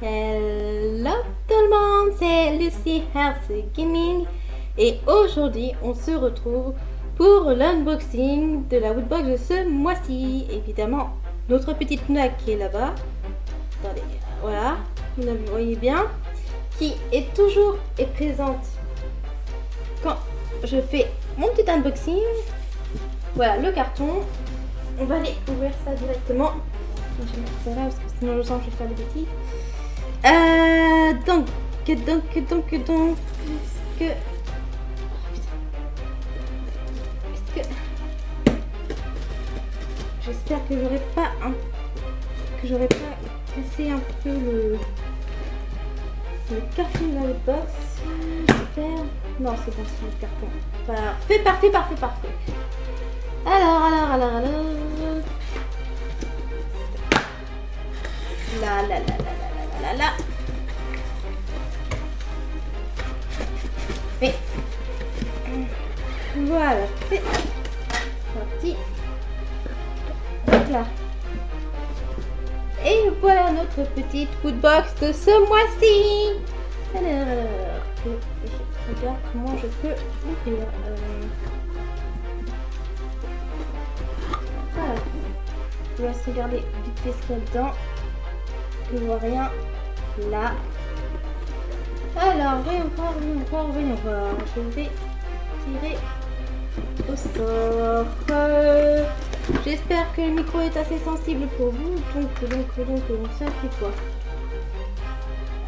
Hello tout le monde, c'est Lucy Health Gaming et aujourd'hui on se retrouve pour l'unboxing de la Woodbox de ce mois-ci. Évidemment, notre petite Nuna qui est là-bas, attendez, voilà, vous la voyez bien, qui est toujours et présente quand je fais mon petit unboxing. Voilà le carton, on va aller ouvrir ça directement. Je vais mettre ça là parce que sinon je sens que je vais faire des bêtises. Euh, donc, donc, donc, donc, est-ce que... Est-ce que... J'espère que j'aurais pas un... que j'aurais pas cassé un peu le... le carton de la box. J'espère... Non, c'est bon, c'est le carton. Parfait, parfait, parfait, parfait. Alors, alors, alors, alors... La, la, la, la là. Mais voilà, c'est parti. Donc là. Et voilà notre petite box de ce mois-ci. Alors, je regarde comment je peux ouvrir. Euh, voilà. Je laisse regarder vite fait ce qu'il y a dedans. Je vois rien là. Alors, voyons voir, voyons voir, voyons voir. Je vais tirer au sort. Euh, j'espère que le micro est assez sensible pour vous. Donc, donc, donc, donc ça c'est quoi?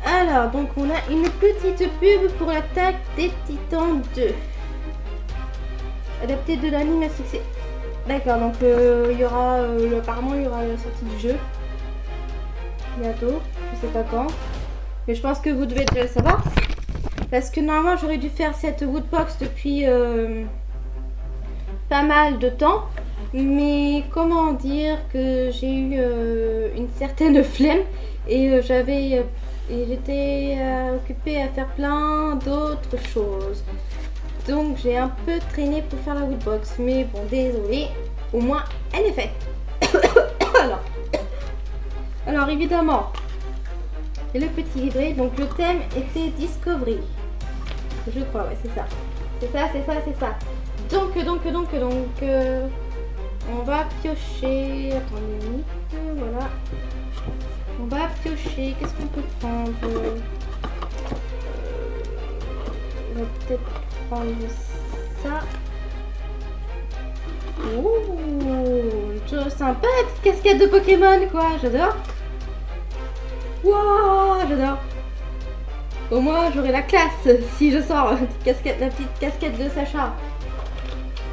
Alors, donc on a une petite pub pour l'attaque des titans 2. Adapté de l'anime à succès. D'accord, donc euh, il y aura, euh, apparemment il y aura la sortie du jeu. Bientôt, je sais pas quand. Mais je pense que vous devez le savoir. Parce que normalement, j'aurais dû faire cette woodbox depuis euh, pas mal de temps. Mais comment dire que j'ai eu euh, une certaine flemme. Et euh, j'avais... et j'étais occupée à faire plein d'autres choses. Donc j'ai un peu traîné pour faire la woodbox. Mais bon, désolé. Au moins, elle est faite. Alors, évidemment, le petit livret. Donc le thème était Discovery. Je crois, ouais, c'est ça. C'est ça, c'est ça, c'est ça. Donc, donc, donc, donc, euh, on va piocher. Attendez, voilà. On va piocher. Qu'est-ce qu'on peut prendre? Euh, On va peut-être prendre ça. Oh, sympa petite casquette de Pokémon, quoi. J'adore. Waouh, j'adore. Au moins, j'aurai la classe si je sors la petite casquette, de Sacha.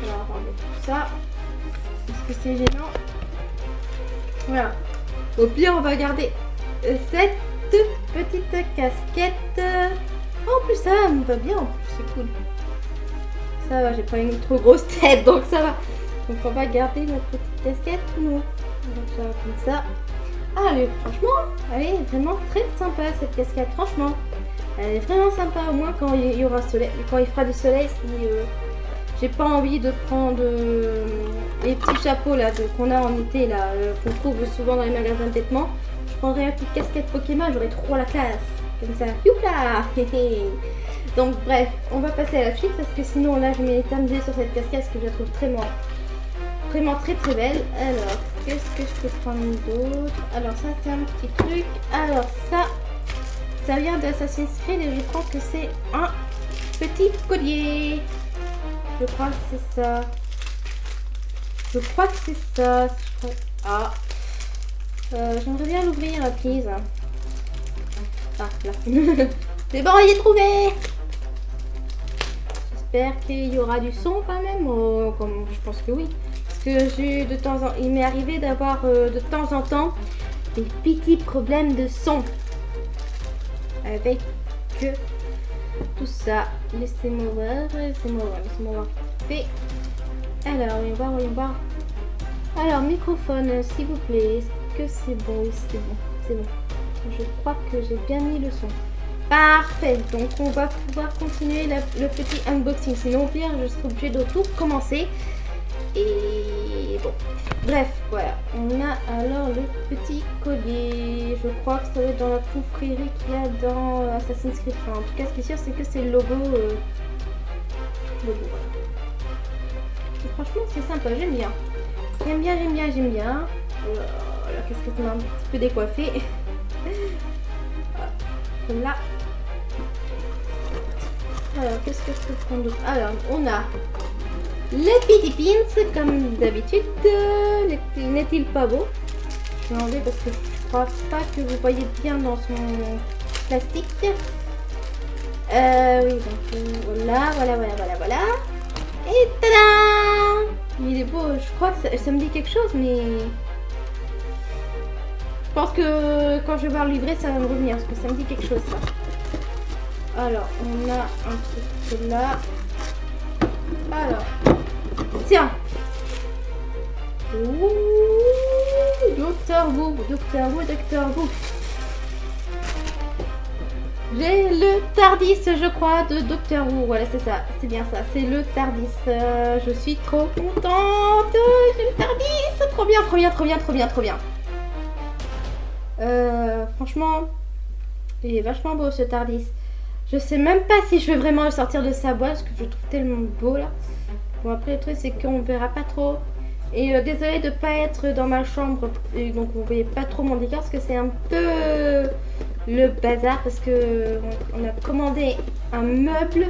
Alors, attendez, tout ça. Est-ce que c'est gênant? Voilà. Au pire, on va garder cette petite casquette. En plus, ça me va bien. C'est cool. Ça va, j'ai pas une trop grosse tête, donc ça va. Donc, on va garder notre petite casquette. Non. Donc, ça comme ça. Ah, est, franchement, elle est vraiment très sympa cette casquette, franchement. Elle est vraiment sympa, au moins quand il y aura soleil, quand il fera du soleil, si euh, j'ai pas envie de prendre euh, les petits chapeaux là qu'on a en été là, euh, qu'on trouve souvent dans les magasins de vêtements, je prendrais une petite casquette Pokémon, j'aurais trop la classe. Comme ça, youka Donc bref, on va passer à la suite parce que sinon là je mets éternisé sur cette casquette parce que je la trouve très, vraiment très très belle. Alors, qu'est-ce que je peux prendre d'autre? Alors ça c'est un petit truc. Alors ça, ça vient d'Assassin's Creed et je crois que c'est un petit collier. Je crois que c'est ça. Je crois que c'est ça. Ah. Euh, j'aimerais bien l'ouvrir, please. Ah, là. c'est bon, il est trouvé J'espère qu'il y aura du son quand même. Oh, comme, je pense que oui j'ai de temps en il m'est arrivé d'avoir euh, de temps en temps des petits problèmes de son avec tout ça. Laissez-moi voir, laissez-moi voir, laissez-moi voir. Alors, voyons voir, voyons voir. Alors, microphone, s'il vous plaît. Est-ce que c'est bon? C'est bon, c'est bon. Je crois que j'ai bien mis le son. Parfait, donc on va pouvoir continuer le petit unboxing. Sinon, pire, je serai obligée de tout recommencer. Et bon, bref, voilà. On a alors le petit collier. Je crois que ça va être dans la confrérie qu'il y a dans Assassin's Creed. En tout cas, ce qui est sûr, c'est que c'est le logo. Euh, logo, voilà. Franchement, c'est sympa, j'aime bien. J'aime bien, j'aime bien, j'aime bien. Oh la casquette m'a un petit peu décoiffée. Comme là. Alors, qu'est-ce que je peux prendre Alors, on a les petits pins, comme d'habitude. N'est-il pas beau? Je vais enlever parce que je crois pas que vous voyez bien dans son plastique. Euh, oui, donc voilà, voilà, voilà, voilà, voilà. Et tada Il est beau, je crois que ça, me dit quelque chose, mais... Je pense que quand je vais voir le ça va me revenir, parce que ça me dit quelque chose, ça. Alors, on a un truc là. Alors, tiens. Docteur Who, Docteur Who, Docteur Who. J'ai le Tardis, je crois, de Docteur Who. Voilà, c'est ça, c'est bien ça, c'est le Tardis. Euh, je suis trop contente. J'ai le Tardis, trop bien, trop bien, trop bien, trop bien, trop bien. Euh, franchement, il est vachement beau ce Tardis. Je sais même pas si je vais vraiment le sortir de sa boîte parce que je le trouve tellement beau là. Bon après le truc c'est qu'on verra pas trop. Et euh, désolé de pas être dans ma chambre et donc vous voyez pas trop mon décor parce que c'est un peu le bazar parce que on a commandé un meuble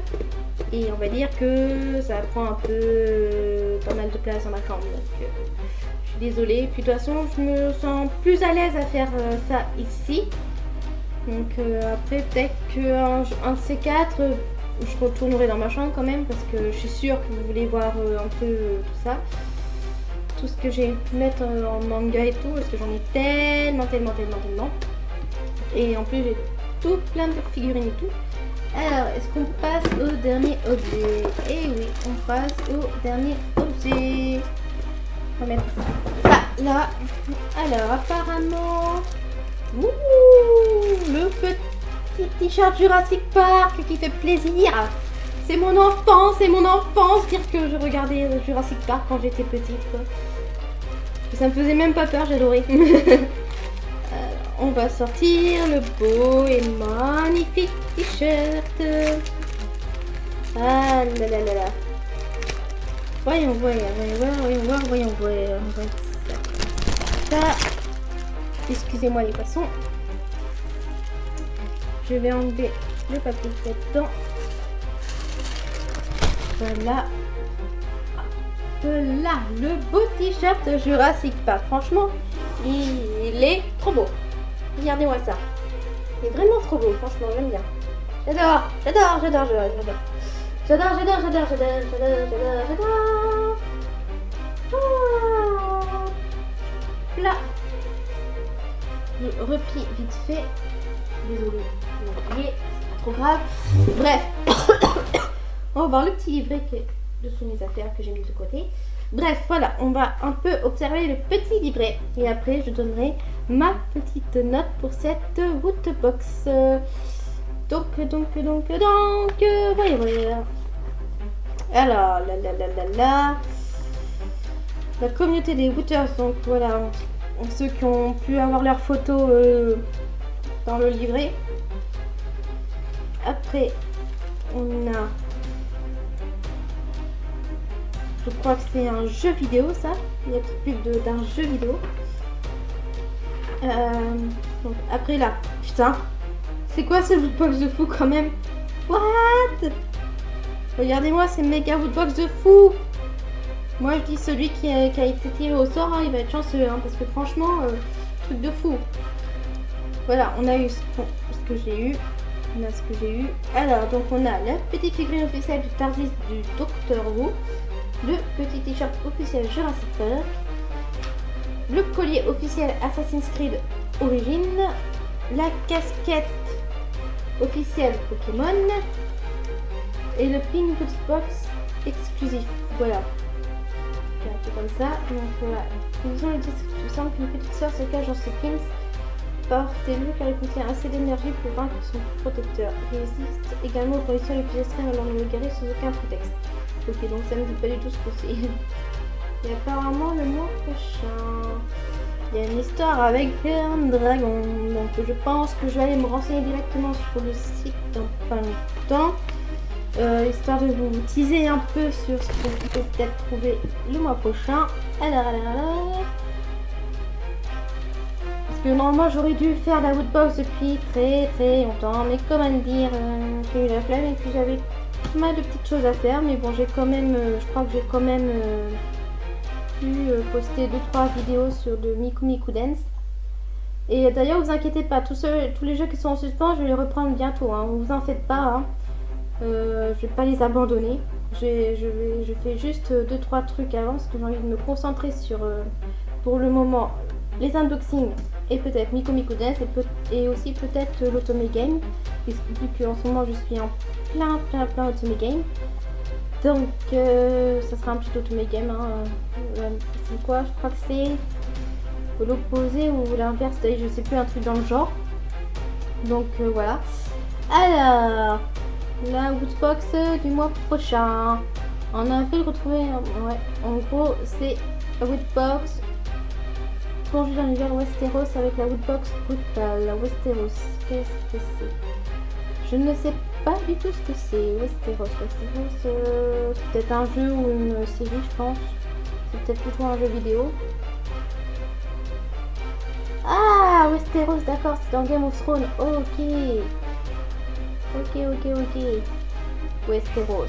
et on va dire que ça prend un peu pas mal de place dans ma chambre euh, je suis désolée. Puis de toute façon je me sens plus à l'aise à faire euh, ça ici. Donc après peut-être qu'un un de ces quatre je retournerai dans ma chambre quand même parce que je suis sûre que vous voulez voir un peu tout ça tout ce que j'ai mettre en manga et tout, parce que j'en ai tellement, tellement, tellement, tellement. Et en plus, j'ai tout plein de figurines et tout. Alors, est-ce qu'on passe au dernier objet? Eh oui, on passe au dernier objet. On va mettre ça là. Alors, apparemment... Ouh, le petit t-shirt Jurassic Park qui fait plaisir. C'est mon enfance, c'est mon enfance dire que je regardais Jurassic Park quand j'étais petite. Ça me faisait même pas peur, j'adorais. Euh, on va sortir le beau et magnifique t-shirt. Ah là là là là. Voyons voir, voyons voir, voyons voir, voyons voir. Ça. Excusez-moi les poissons. Je vais enlever le papier dedans. Voilà. Là, le beau t-shirt Jurassic Park. Franchement, il est trop beau. Regardez-moi ça. Il est vraiment trop beau, franchement, j'aime bien. J'adore, j'adore, j'adore, j'adore. J'adore, j'adore, j'adore, j'adore, j'adore, j'adore, j'adore. Oh. Là. Je replie vite fait. Désolée, trop grave. Bref. On va voir le petit livret qui est dessous mes affaires que j'ai mis de côté. Bref, voilà, on va un peu observer le petit livret. Et après, je donnerai ma petite note pour cette woodbox. Donc, donc, donc, donc, voyez, voyez. Alors, là, là, là, là, là. La communauté des Wooters, donc voilà, ceux qui ont pu avoir leurs photos euh, dans le livret. Après, on a Je crois que c'est un jeu vidéo, ça. Il y a une pub d'un jeu vidéo. Euh, donc après là, putain. C'est quoi ce woodbox de fou quand même? What? Regardez-moi, c'est méga woodbox de fou Moi je dis celui qui a, été tiré au sort, hein, il va être chanceux, hein, parce que franchement, euh, truc de fou. Voilà, on a eu ce, que j'ai eu. Ce que j'ai eu. Alors, donc on a la petite figurine officielle du Tardis du Docteur Who le petit t-shirt officiel Jurassic Park, le collier officiel Assassin's Creed Origin, la casquette officielle Pokémon et le pin box exclusif. Voilà. Un comme ça. Donc voilà. Nous les description qu'une petite soeur se cache dans ce pins. Portez-le car il contient assez d'énergie pour vaincre son protecteur. Il résiste également aux conditions les plus extrêmes alors ne le garez sans aucun prétexte. Ok, donc ça me dit pas du tout ce que c'est. Et apparemment le mois prochain, il y a une histoire avec un dragon. Donc je pense que je vais aller me renseigner directement sur le site dans pas longtemps. Euh, histoire de vous teaser un peu sur ce que vous pouvez peut-être trouver le mois prochain. Alors, alors, alors. Que normalement j'aurais dû faire la woodbox depuis très très longtemps. Mais comment dire, euh, j'ai eu la flemme et puis j'avais pas mal de petites choses à faire. Mais bon, j'ai quand même, euh, je crois que j'ai quand même pu poster 2-3 vidéos sur de Miku Miku Dance. Et d'ailleurs, vous inquiétez pas, tous, les jeux qui sont en suspens, je vais les reprendre bientôt. Hein. Vous en faites pas. Hein. Euh, je vais pas les abandonner. Je, je fais juste 2-3 trucs avant parce que j'ai envie de me concentrer sur, euh, pour le moment, les unboxings et peut-être Miku Dance et, et aussi peut-être l'Otome Game. Vu qu'en ce moment je suis en plein plein plein Otome Game. Donc euh, ça sera un petit Otome Game. Hein. c'est quoi? Je crois que c'est l'opposé ou l'inverse. Je sais plus un truc dans le genre. Donc voilà. Alors, la Woodbox du mois prochain. En avril, retrouver. Ouais, en gros, c'est la Woodbox plongée dans l'univers Westeros avec la Woodbox brutale. Westeros, qu'est-ce que c'est? Je ne sais pas du tout ce que c'est. Westeros, Westeros, euh, c'est peut-être un jeu ou une série, je pense. C'est peut-être plutôt un jeu vidéo. Ah, Westeros, d'accord, c'est dans Game of Thrones. Ok. Ok, ok, ok. Westeros.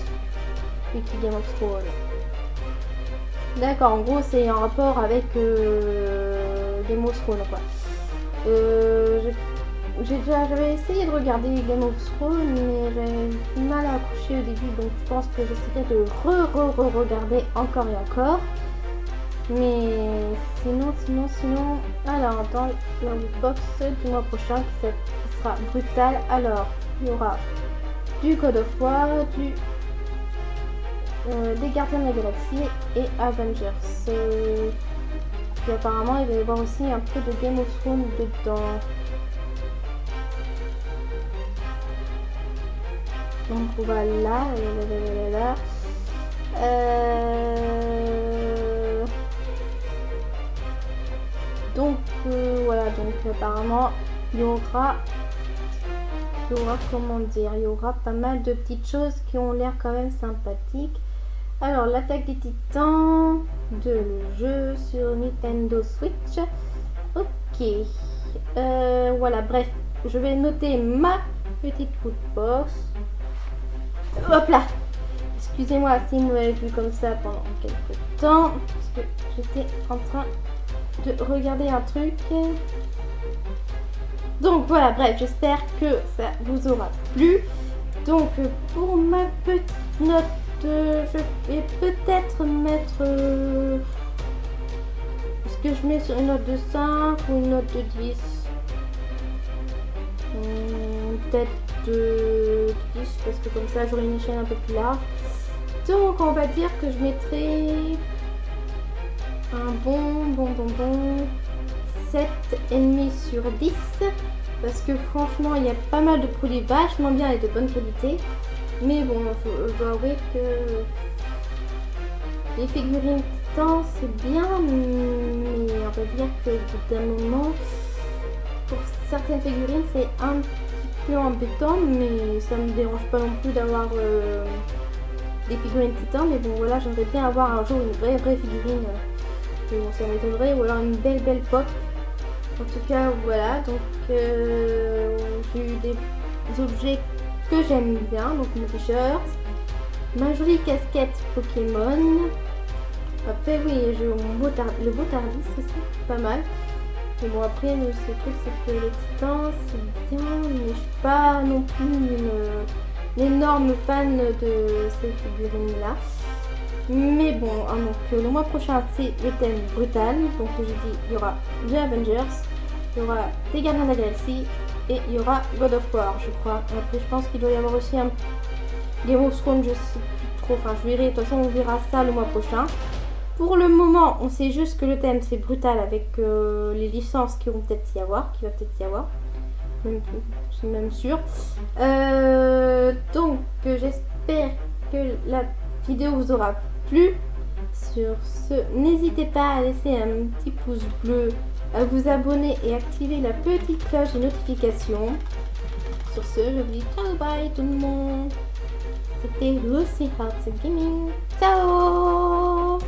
Wiki Game of Thrones. D'accord, en gros, c'est en rapport avec euh, Game of quoi. Euh, j'avais essayé de regarder Game of Thrones, mais j'avais du mal à accrocher au début, donc je pense que j'essaierai de re-re-re-regarder encore et encore. Mais sinon, sinon, sinon, alors dans la box du mois prochain qui sera brutal, alors il y aura du Code of War, du, euh, des Gardiens de la Galaxie et Avengers. Apparemment, il va y avoir aussi un peu de Game of Thrones dedans. Donc voilà, là, là, là, euh... Donc euh, voilà, donc apparemment il y aura il y aura, comment dire, il y aura pas mal de petites choses qui ont l'air quand même sympathiques. Alors, l'attaque des titans de jeu sur Nintendo Switch. Ok. Euh, voilà, bref, je vais noter ma petite box. Hop là Excusez-moi si vous m'avez vu comme ça pendant quelques temps, parce que j'étais en train de regarder un truc. Donc voilà, bref, j'espère que ça vous aura plu. Donc pour ma petite note, je vais peut-être mettre... Euh, est-ce que je mets sur une note de 5 ou une note de 10 hmm, Peut-être de 10 parce que comme ça j'aurai une échelle un peu plus large. Donc on va dire que je mettrai un bon, bon, bon, bon 7,5 sur 10 parce que franchement il y a pas mal de produits vachement bien et de bonne qualité mais bon je dois avouer que les figurines titan c'est bien mais on va dire que d'un moment pour certaines figurines c'est un petit peu embêtant mais ça me dérange pas non plus d'avoir euh, des figurines titan mais bon voilà j'aimerais bien avoir un jour une vraie vraie figurine euh, bon, ça m'étonnerait ou alors une belle belle pop. En tout cas, voilà, donc euh, j'ai eu des objets que j'aime bien, donc mon t-shirt, ma jolie casquette Pokémon. Après, oui, j'ai le beau tardis aussi, pas mal. Mais bon, après, le truc, c'est que les c'est bien, mais je suis pas non plus une, énorme fan de ces figurines-là. Mais bon, hein, le mois prochain, c'est le thème brutal. Donc, j'ai dit, il y aura The Avengers, il y aura des Gardiens de et il y aura God of War, je crois. Après, je pense qu'il doit y avoir aussi un Game of Thrones, je sais plus trop. Enfin, je verrai. De toute façon, on verra ça le mois prochain. Pour le moment, on sait juste que le thème c'est brutal avec euh, les licences qui vont peut-être y avoir, qui va peut-être y avoir. C'est même sûr. Euh, donc, j'espère que la vidéo vous aura plu. Sur ce, n'hésitez pas à laisser un petit pouce bleu, à vous abonner et activer la petite cloche de notification. Sur ce, je vous dis ciao bye tout le monde. C'était Lucy Hearts Gaming. Ciao